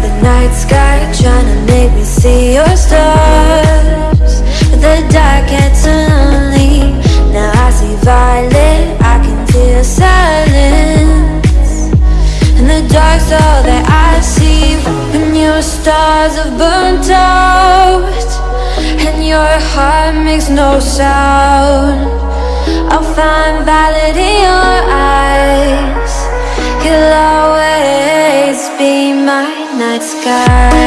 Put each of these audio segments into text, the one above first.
the night sky Trying to make me see your stars. The dark and me. Now I see violet I can feel silence. And the dark's all that I see When your stars have burnt out And your heart makes no sound. I'll find validity sky.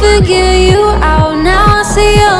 figure you out now. I see you.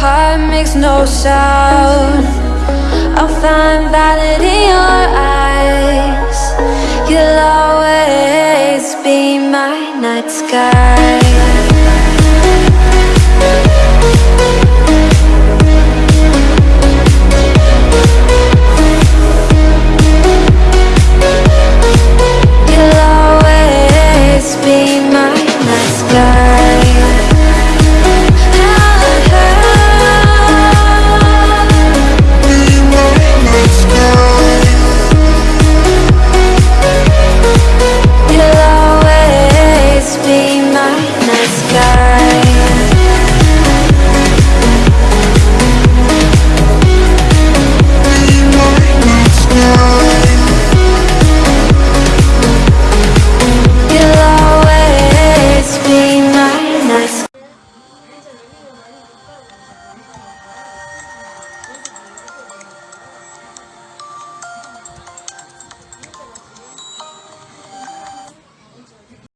heart makes no sound. I'll find valid in your eyes. You'll always be my night sky.